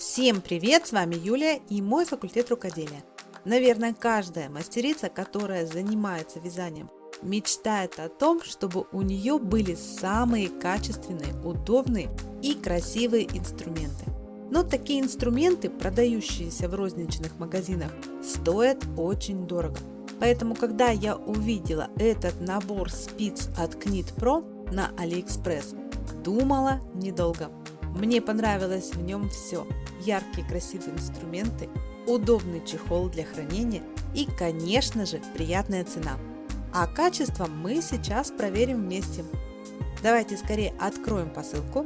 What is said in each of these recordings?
Всем привет! С вами Юлия и мой факультет рукоделия. Наверное, каждая мастерица, которая занимается вязанием, мечтает о том, чтобы у нее были самые качественные, удобные и красивые инструменты. Но такие инструменты, продающиеся в розничных магазинах, стоят очень дорого. Поэтому, когда я увидела этот набор спиц от Knit Pro на AliExpress, думала недолго. Мне понравилось в нем все. Яркие красивые инструменты, удобный чехол для хранения и, конечно же, приятная цена. А качество мы сейчас проверим вместе. Давайте скорее откроем посылку.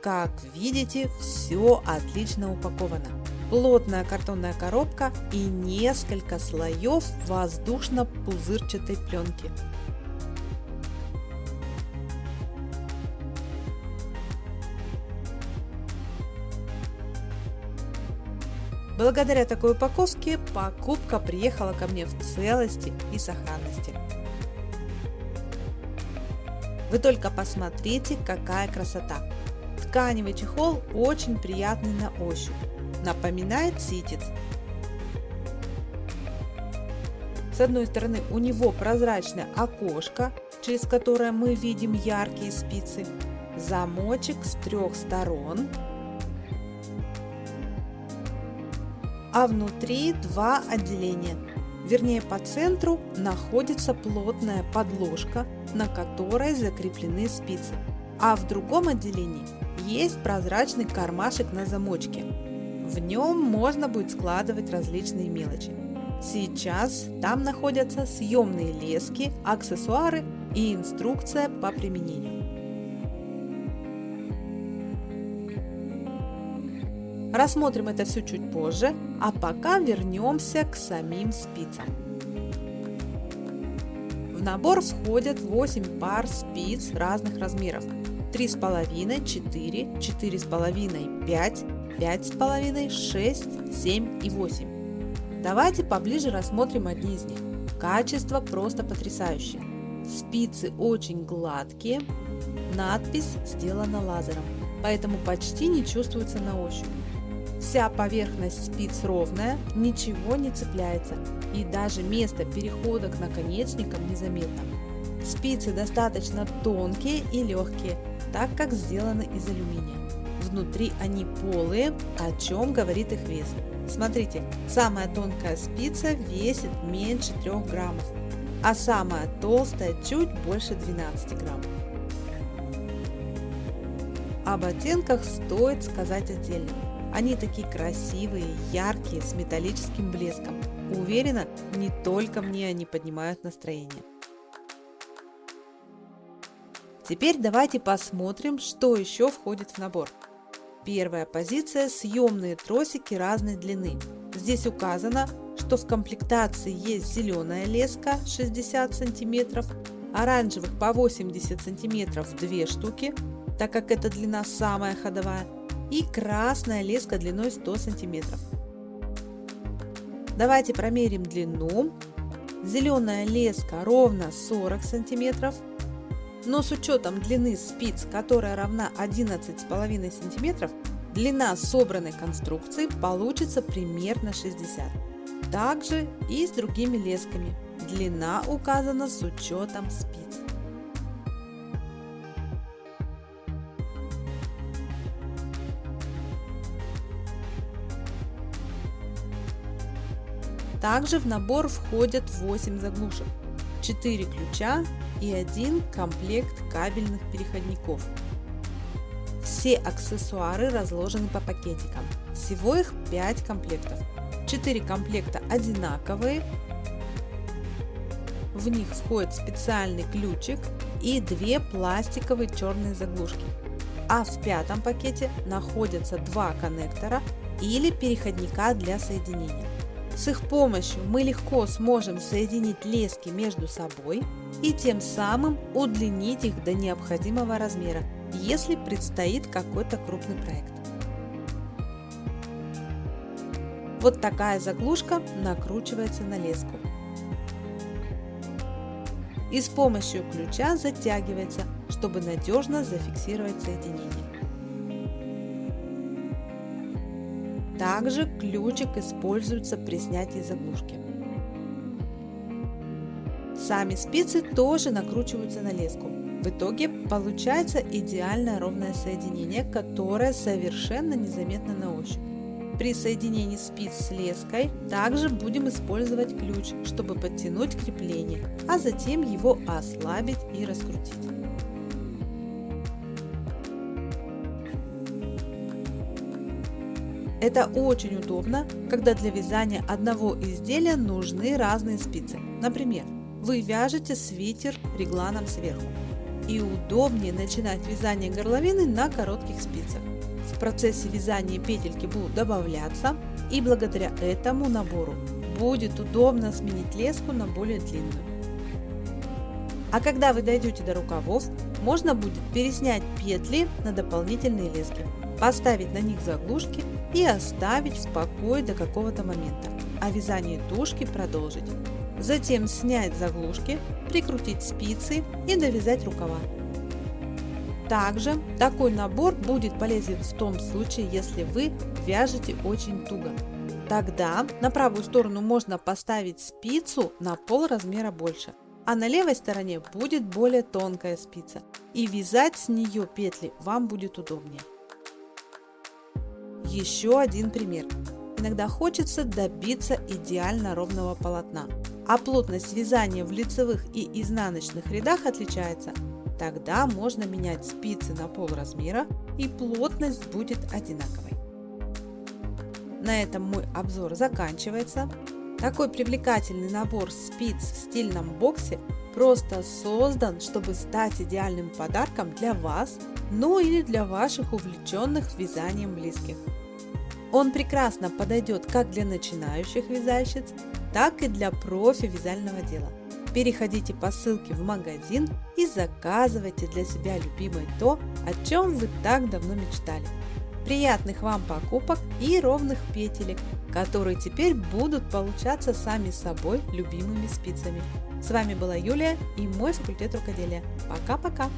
Как видите, все отлично упаковано. Плотная картонная коробка и несколько слоев воздушно-пузырчатой пленки. Благодаря такой упаковке покупка приехала ко мне в целости и сохранности. Вы только посмотрите, какая красота! Тканевый чехол очень приятный на ощупь, напоминает ситец. С одной стороны у него прозрачное окошко, через которое мы видим яркие спицы, замочек с трех сторон, а внутри два отделения. Вернее, по центру находится плотная подложка, на которой закреплены спицы, а в другом отделении есть прозрачный кармашек на замочке. В нем можно будет складывать различные мелочи. Сейчас там находятся съемные лески, аксессуары и инструкция по применению. Рассмотрим это все чуть позже, а пока вернемся к самим спицам. В набор входят 8 пар спиц разных размеров. 3,5, 4, 4,5, 5, 5,5, 6, 7 и 8. Давайте поближе рассмотрим одни из них. Качество просто потрясающее. Спицы очень гладкие, надпись сделана лазером, поэтому почти не чувствуется на ощупь. Вся поверхность спиц ровная, ничего не цепляется и даже место перехода к наконечникам незаметно. Спицы достаточно тонкие и легкие, так как сделаны из алюминия. Внутри они полые, о чем говорит их вес. Смотрите, самая тонкая спица весит меньше 3 граммов, а самая толстая чуть больше 12 граммов. Об оттенках стоит сказать отдельно. Они такие красивые, яркие, с металлическим блеском. Уверена, не только мне они поднимают настроение. Теперь давайте посмотрим, что еще входит в набор. Первая позиция – съемные тросики разной длины. Здесь указано, что в комплектации есть зеленая леска 60 см, оранжевых по 80 см 2 штуки, так как эта длина самая ходовая, и красная леска длиной 100 см. Давайте промерим длину. Зеленая леска ровно 40 см, но с учетом длины спиц, которая равна 11,5 см, длина собранной конструкции получится примерно 60 Также и с другими лесками. Длина указана с учетом спиц. Также в набор входят 8 заглушек, 4 ключа и один комплект кабельных переходников. Все аксессуары разложены по пакетикам. Всего их 5 комплектов. 4 комплекта одинаковые. В них входит специальный ключик и две пластиковые черные заглушки. А в пятом пакете находятся два коннектора или переходника для соединения. С их помощью мы легко сможем соединить лески между собой и тем самым удлинить их до необходимого размера, если предстоит какой-то крупный проект. Вот такая заглушка накручивается на леску. и с помощью ключа затягивается, чтобы надежно зафиксировать соединение. Также ключик используется при снятии заглушки. Сами спицы тоже накручиваются на леску. В итоге получается идеально ровное соединение, которое совершенно незаметно на ощупь. При соединении спиц с леской также будем использовать ключ, чтобы подтянуть крепление, а затем его ослабить и раскрутить. Это очень удобно, когда для вязания одного изделия нужны разные спицы. Например, вы вяжете свитер регланом сверху. И удобнее начинать вязание горловины на коротких спицах. В процессе вязания петельки будут добавляться, и благодаря этому набору будет удобно сменить леску на более длинную. А когда вы дойдете до рукавов, можно будет переснять петли на дополнительные лески, поставить на них заглушки и оставить в покое до какого-то момента, а вязание тушки продолжить. Затем снять заглушки, прикрутить спицы и довязать рукава. Также такой набор будет полезен в том случае, если вы вяжете очень туго. Тогда на правую сторону можно поставить спицу на пол размера больше, а на левой стороне будет более тонкая спица и вязать с нее петли вам будет удобнее. Еще один пример. Иногда хочется добиться идеально ровного полотна, а плотность вязания в лицевых и изнаночных рядах отличается, тогда можно менять спицы на пол размера и плотность будет одинаковой. На этом мой обзор заканчивается. Такой привлекательный набор спиц в стильном боксе просто создан, чтобы стать идеальным подарком для вас, ну или для ваших увлеченных вязанием близких. Он прекрасно подойдет как для начинающих вязальщиц, так и для профи вязального дела. Переходите по ссылке в магазин и заказывайте для себя любимое то, о чем вы так давно мечтали. Приятных вам покупок и ровных петелек, которые теперь будут получаться сами собой любимыми спицами. С вами была Юлия и мой факультет рукоделия. Пока-пока!